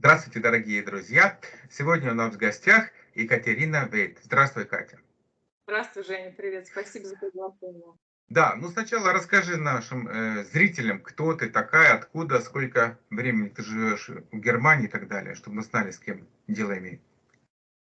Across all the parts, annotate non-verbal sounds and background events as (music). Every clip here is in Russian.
Здравствуйте, дорогие друзья! Сегодня у нас в гостях Екатерина Вейт. Здравствуй, Катя. Здравствуй, Женя, привет. Спасибо за приглашение. Да, ну сначала расскажи нашим э, зрителям, кто ты такая, откуда, сколько времени ты живешь в Германии и так далее, чтобы мы знали, с кем дело имеем.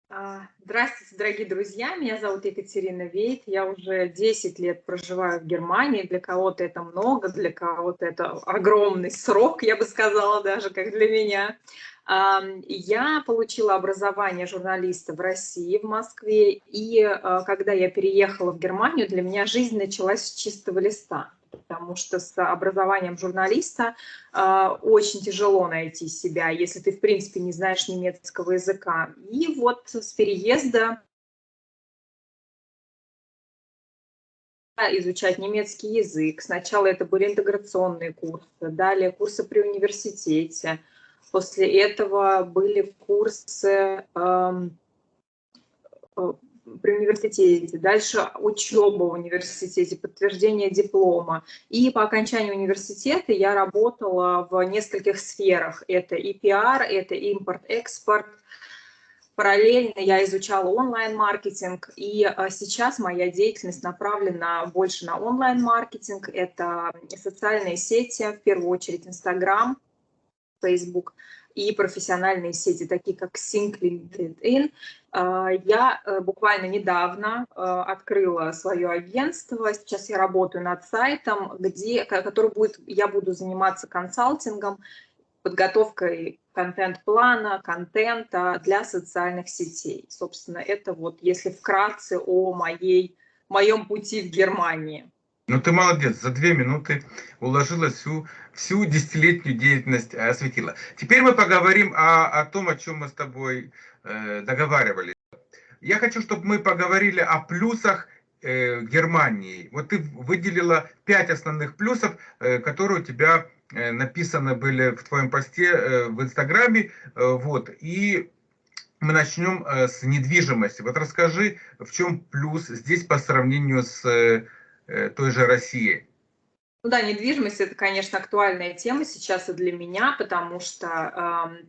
А, здравствуйте, дорогие друзья. Меня зовут Екатерина Вейт. Я уже 10 лет проживаю в Германии. Для кого-то это много, для кого-то это огромный срок, я бы сказала, даже как для меня. Я получила образование журналиста в России, в Москве. И а, когда я переехала в Германию, для меня жизнь началась с чистого листа потому что с образованием журналиста э, очень тяжело найти себя, если ты, в принципе, не знаешь немецкого языка. И вот с переезда изучать немецкий язык. Сначала это были интеграционные курсы, далее курсы при университете. После этого были курсы э, при университете, дальше учеба в университете, подтверждение диплома. И по окончании университета я работала в нескольких сферах. Это и пиар, это импорт-экспорт. Параллельно я изучала онлайн-маркетинг, и а, сейчас моя деятельность направлена больше на онлайн-маркетинг. Это социальные сети, в первую очередь Инстаграм, Facebook и профессиональные сети, такие как Sync LinkedIn. А, я э, буквально недавно э, открыла свое агентство, сейчас я работаю над сайтом, где, который будет, я буду заниматься консалтингом, подготовкой контент-плана, контента для социальных сетей. Собственно, это вот, если вкратце о моей, моем пути в Германии. Ну ты молодец, за две минуты уложила всю, всю десятилетнюю деятельность, э, осветила. Теперь мы поговорим о, о том, о чем мы с тобой э, договаривались. Я хочу, чтобы мы поговорили о плюсах э, Германии. Вот ты выделила пять основных плюсов, э, которые у тебя э, написаны были в твоем посте э, в Инстаграме. Э, вот, и мы начнем э, с недвижимости. Вот расскажи, в чем плюс здесь по сравнению с э, той же России. Ну да, недвижимость это, конечно, актуальная тема сейчас и для меня, потому что э,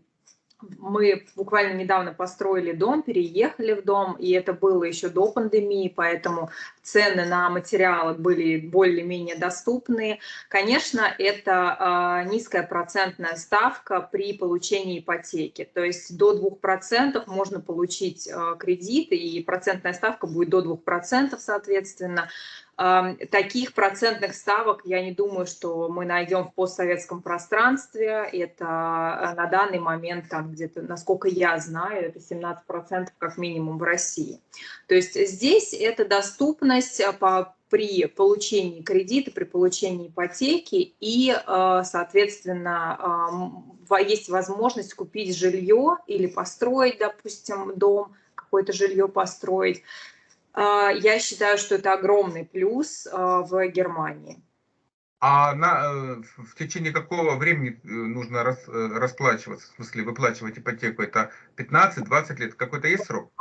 мы буквально недавно построили дом, переехали в дом, и это было еще до пандемии, поэтому цены на материалы были более-менее доступны. Конечно, это э, низкая процентная ставка при получении ипотеки, то есть до 2% можно получить э, кредит, и процентная ставка будет до 2%, соответственно. Таких процентных ставок я не думаю, что мы найдем в постсоветском пространстве. Это на данный момент, там где-то, насколько я знаю, это 17% как минимум в России. То есть здесь это доступность э, по, при получении кредита, при получении ипотеки и, э, соответственно, есть возможность купить жилье или построить, допустим, дом, какое-то жилье построить я считаю, что это огромный плюс в Германии. А на, э, в течение какого времени э, нужно рас, э, расплачиваться, в смысле выплачивать ипотеку? Это 15-20 лет? Какой-то есть срок?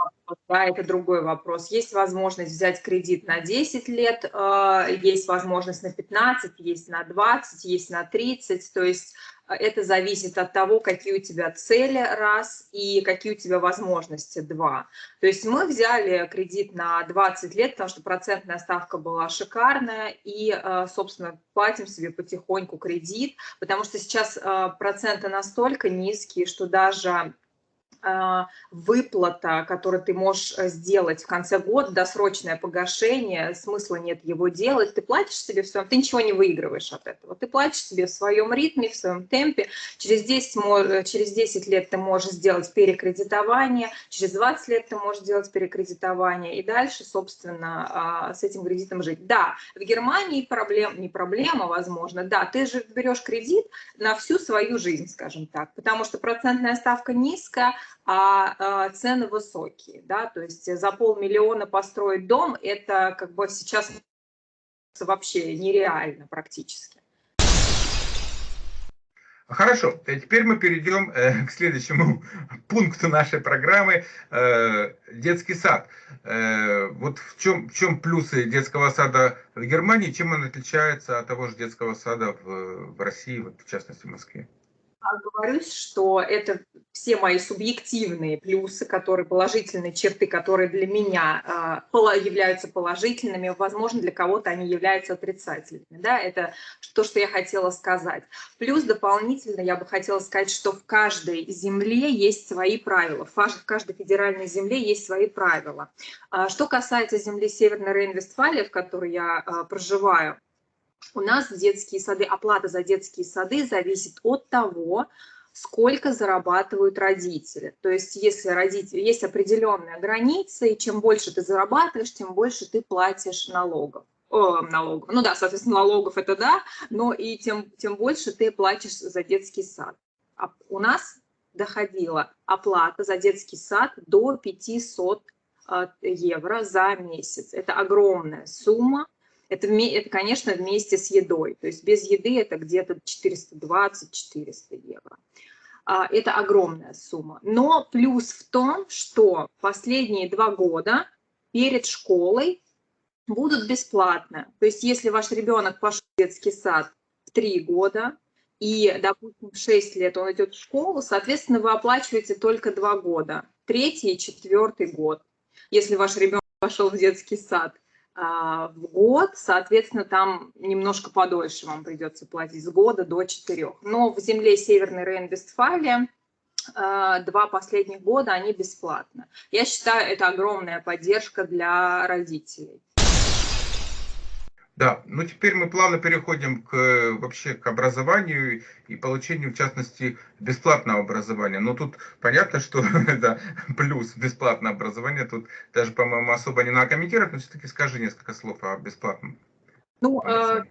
Да, это другой вопрос. Есть возможность взять кредит на 10 лет, а, есть возможность на 15, есть на 20, есть на 30. То есть это зависит от того, какие у тебя цели, раз, и какие у тебя возможности, два. То есть мы взяли кредит на 20 лет, потому что процентная ставка была шикарная, и, э, собственно, платим себе потихоньку кредит, потому что сейчас э, проценты настолько низкие, что даже выплата, которую ты можешь э, сделать в конце года, досрочное погашение, смысла нет его делать, ты платишь себе в своем, ты ничего не выигрываешь от этого, ты платишь себе в своем ритме, в своем темпе, через 10, э, через 10 лет ты можешь сделать перекредитование, через 20 лет ты можешь сделать перекредитование, и дальше, собственно, а, с этим кредитом жить. Да, в Германии проблем, не проблема, возможно, да, ты же берешь кредит на всю свою жизнь, скажем так, потому что процентная ставка низкая, а, а цены высокие, да, то есть за полмиллиона построить дом, это как бы сейчас вообще нереально практически. Хорошо, теперь мы перейдем э, к следующему (laughs) пункту нашей программы э, детский сад. Э, вот в чем, в чем плюсы детского сада в Германии, чем он отличается от того же детского сада в России, вот, в частности в Москве? Говорю, что это все мои субъективные плюсы, которые положительные черты, которые для меня э, являются положительными, возможно, для кого-то они являются отрицательными. Да? Это то, что я хотела сказать. Плюс дополнительно я бы хотела сказать, что в каждой земле есть свои правила, в каждой федеральной земле есть свои правила. А что касается земли Северной Рейн-Вестфалии, в которой я э, проживаю, у нас детские сады, оплата за детские сады зависит от того, сколько зарабатывают родители. То есть если родители, есть определенная граница, и чем больше ты зарабатываешь, тем больше ты платишь налогов. О, налогов. Ну да, соответственно, налогов это да, но и тем, тем больше ты платишь за детский сад. А у нас доходила оплата за детский сад до 500 э, евро за месяц. Это огромная сумма. Это, это, конечно, вместе с едой. То есть без еды это где-то 420-400 евро. А, это огромная сумма. Но плюс в том, что последние два года перед школой будут бесплатно. То есть если ваш ребенок пошел в детский сад в три года, и, допустим, в 6 лет он идет в школу, соответственно, вы оплачиваете только два года, третий и четвертый год. Если ваш ребенок пошел в детский сад в год, соответственно, там немножко подольше вам придется платить с года до четырех. Но в земле Северной Рейн-Вестфалия а, два последних года они бесплатно. Я считаю, это огромная поддержка для родителей. Да, ну теперь мы плавно переходим к, вообще к образованию и получению, в частности, бесплатного образования. Но тут понятно, что (laughs) это плюс бесплатное образование. Тут даже, по-моему, особо не надо комментировать, но все-таки скажи несколько слов о бесплатном. Ну, э,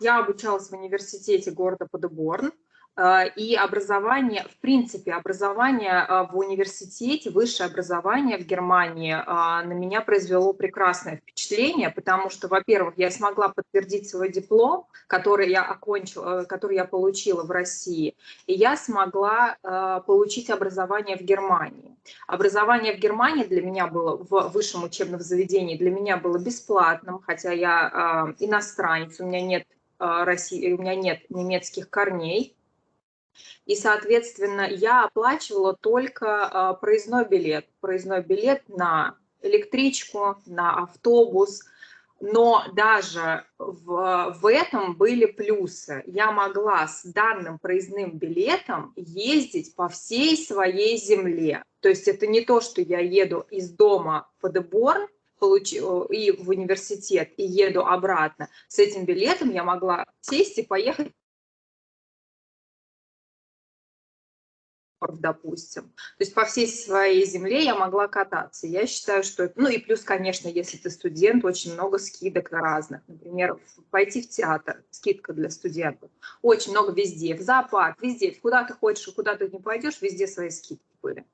я обучалась в университете города Подеборн. Э, и образование, в принципе, образование э, в университете, высшее образование в Германии э, на меня произвело прекрасное впечатление, потому что, во-первых, я смогла подтвердить свой диплом, который я окончила, который я получила в России, и я смогла получить образование в Германии. Образование в Германии для меня было в высшем учебном заведении, для меня было бесплатным, хотя я иностранец, у меня нет России, у меня нет немецких корней, и, соответственно, я оплачивала только а, проездной билет. Проездной билет на электричку, на автобус. Но даже в, в этом были плюсы. Я могла с данным проездным билетом ездить по всей своей земле. То есть это не то, что я еду из дома в Деборн, и в университет и еду обратно. С этим билетом я могла сесть и поехать допустим. То есть по всей своей земле я могла кататься. Я считаю, что... Ну и плюс, конечно, если ты студент, очень много скидок разных. Например, пойти в театр, скидка для студентов. Очень много везде, в зоопарк, везде. Куда ты хочешь куда ты не пойдешь, везде свои скидки были.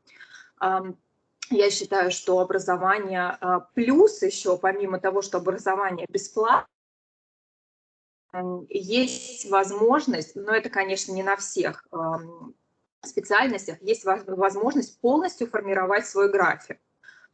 Я считаю, что образование а, плюс еще, помимо того, что образование бесплатно, есть возможность, но это, конечно, не на всех специальностях есть возможность полностью формировать свой график.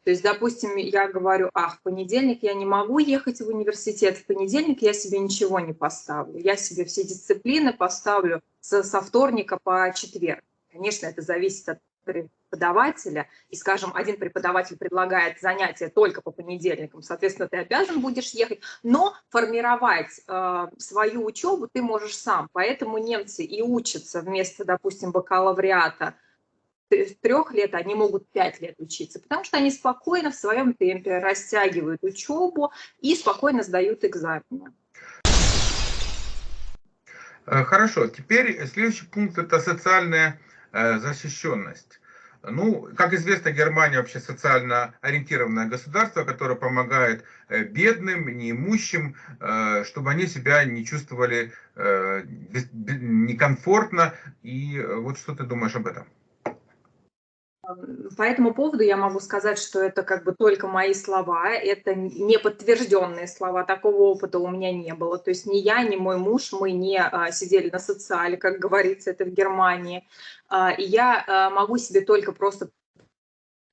То есть, допустим, я говорю, ах, в понедельник я не могу ехать в университет, в понедельник я себе ничего не поставлю. Я себе все дисциплины поставлю со, со вторника по четверг. Конечно, это зависит от преподавателя, и, скажем, один преподаватель предлагает занятия только по понедельникам, соответственно, ты обязан будешь ехать, но формировать э, свою учебу ты можешь сам, поэтому немцы и учатся вместо, допустим, бакалавриата трех лет, они могут пять лет учиться, потому что они спокойно в своем темпе растягивают учебу и спокойно сдают экзамены. Э, хорошо, теперь следующий пункт – это социальная защищенность. Ну, как известно, Германия вообще социально ориентированное государство, которое помогает э, бедным, неимущим, э, чтобы они себя не чувствовали э, некомфортно. И вот что ты думаешь об этом? По этому поводу я могу сказать, что это как бы только мои слова, это не подтвержденные слова, такого опыта у меня не было. То есть ни я, ни мой муж, мы не а, сидели на социале, как говорится, это в Германии. А, и я а, могу себе только просто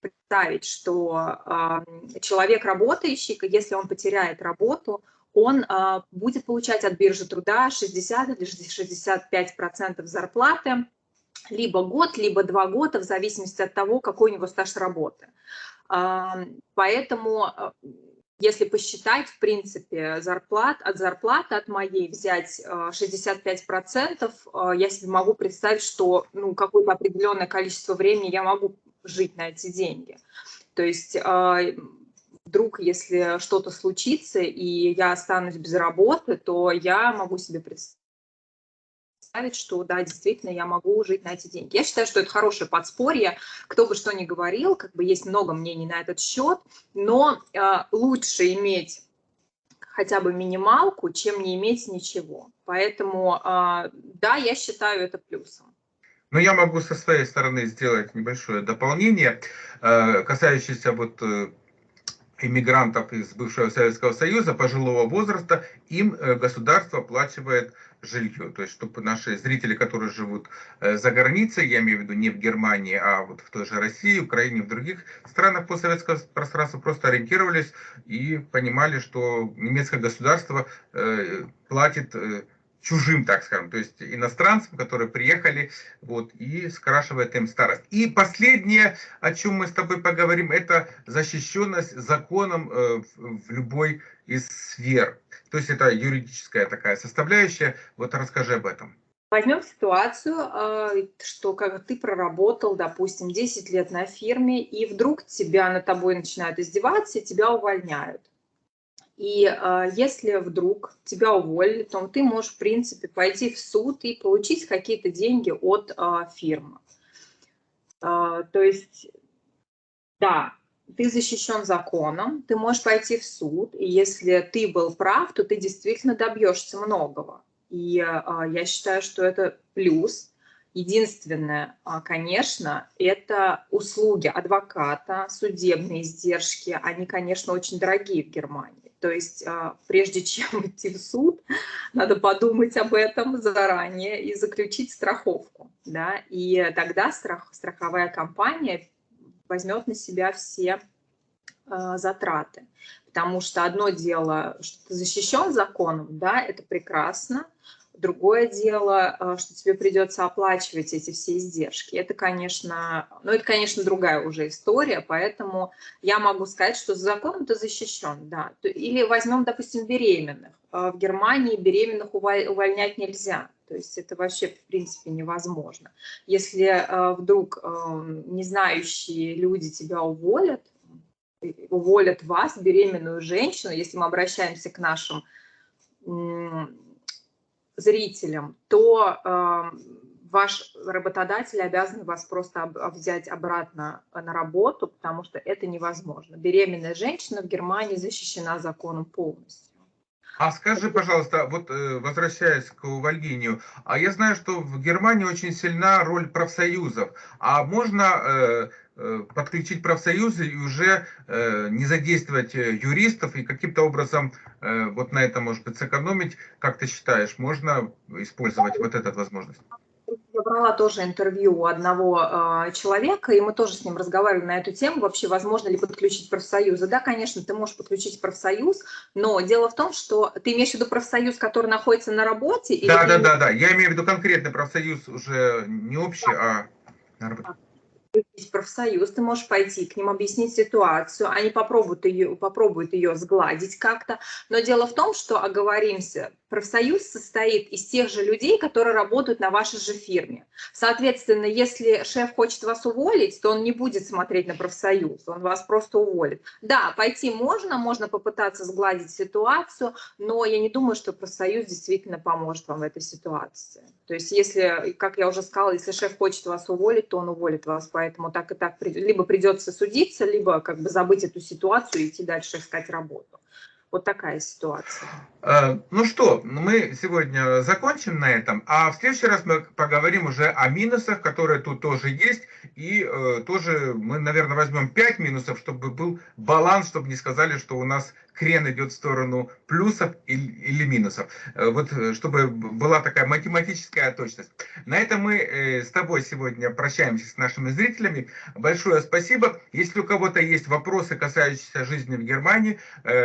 представить, что человек работающий, если он потеряет работу, он будет получать от биржи труда 60 или 65 процентов зарплаты, либо год, либо два года, в зависимости от того, какой у него стаж работы. Поэтому, э, если посчитать, в принципе, зарплат, от зарплаты от моей взять 65%, я себе могу представить, что ну, какое-то определенное количество времени я могу жить на эти деньги. То есть вдруг, если что-то случится, и я останусь без работы, то я могу себе представить, что да, действительно, я могу жить на эти деньги. Я считаю, что это хорошее подспорье. Кто бы что ни говорил, как бы есть много мнений на этот счет, но э, лучше иметь хотя бы минималку, чем не иметь ничего. Поэтому, э, да, я считаю это плюсом. Но я могу со своей стороны сделать небольшое дополнение, э, касающееся вот э, иммигрантов из бывшего Советского Союза пожилого возраста, им э, государство оплачивает жилье. То есть, чтобы наши зрители, которые живут за границей, я имею в виду не в Германии, а вот в той же России, Украине, в других странах постсоветского пространства, просто ориентировались и понимали, что немецкое государство платит чужим, так скажем, то есть иностранцам, которые приехали, вот, и скрашивает им старость. И последнее, о чем мы с тобой поговорим, это защищенность законом э, в любой из сфер. То есть это юридическая такая составляющая. Вот расскажи об этом. Возьмем ситуацию, э, что как ты проработал, допустим, 10 лет на фирме, и вдруг тебя над тобой начинают издеваться, и тебя увольняют. И э, если вдруг тебя уволили, то ты можешь, в принципе, пойти в суд и получить какие-то деньги от э, фирмы. Э, то есть, да, ты защищен законом, ты можешь пойти в суд, и если ты был прав, то ты действительно добьешься многого. И э, я считаю, что это плюс. Единственное, конечно, это услуги адвоката, судебные издержки, они, конечно, очень дорогие в Германии. То есть а, прежде чем (laughs) идти в суд, надо подумать об этом заранее и заключить страховку. Да? И тогда страх, страховая компания возьмет на себя все э, затраты. Потому что одно дело, что ты защищен законом, да, это прекрасно, Другое дело, э, что тебе придется оплачивать эти все издержки. Это, конечно, ну, это, конечно, другая уже история, поэтому я могу сказать, что закон ты защищен, да. Или возьмем, допустим, беременных. Э, в Германии беременных увольнять нельзя. То есть это вообще, в принципе, невозможно. Если э, вдруг не знающие люди тебя уволят, уволят вас, беременную женщину, если мы обращаемся к нашим зрителям, то э, ваш работодатель обязан вас просто взять обратно на работу, потому что это невозможно. Беременная женщина в Германии защищена законом полностью. А скажи, пожалуйста, вот э, возвращаясь к увольнению, а я знаю, что в Германии очень сильна роль профсоюзов. А можно э, э, подключить профсоюзы и уже не задействовать юристов и каким-то образом вот на это, может быть, сэкономить? Как ты считаешь, можно использовать вот эту возможность? Я брала тоже интервью у одного э, человека, и мы тоже с ним разговаривали на эту тему, вообще возможно ли подключить профсоюзы. Да, конечно, ты можешь подключить профсоюз, но дело в том, что ты имеешь в виду профсоюз, который находится на работе? Да, да, да, да, я имею в виду конкретный профсоюз, уже не общий, а на работе есть профсоюз, ты можешь пойти к ним объяснить ситуацию, они попробуют ее, попробуют ее сгладить как-то. Но дело в том, что, оговоримся, профсоюз состоит из тех же людей, которые работают на вашей же фирме. Соответственно, если шеф хочет вас уволить, то он не будет смотреть на профсоюз, он вас просто уволит. Да, пойти можно, можно попытаться сгладить ситуацию, но я не думаю, что профсоюз действительно поможет вам в этой ситуации. То есть если, как я уже сказала, если шеф хочет вас уволить, то он уволит вас, поэтому так и так либо придется судиться, либо как бы забыть эту ситуацию и идти дальше искать работу. Вот такая ситуация. Э, ну что, мы сегодня закончим на этом, а в следующий раз мы поговорим уже о минусах, которые тут тоже есть, и э, тоже мы, наверное, возьмем 5 минусов, чтобы был баланс, чтобы не сказали, что у нас крен идет в сторону плюсов или, минусов. Э, вот э, чтобы была такая математическая точность. На этом мы э, с тобой сегодня прощаемся с нашими зрителями. Большое спасибо. Если у кого-то есть вопросы, касающиеся жизни в Германии,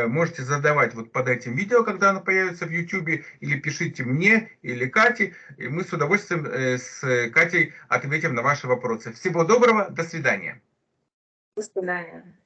можете задавать вот под этим видео, когда оно появится в YouTube, или пишите мне или Кате, и мы с удовольствием с Катей ответим на ваши вопросы. Всего доброго, до свидания. До свидания.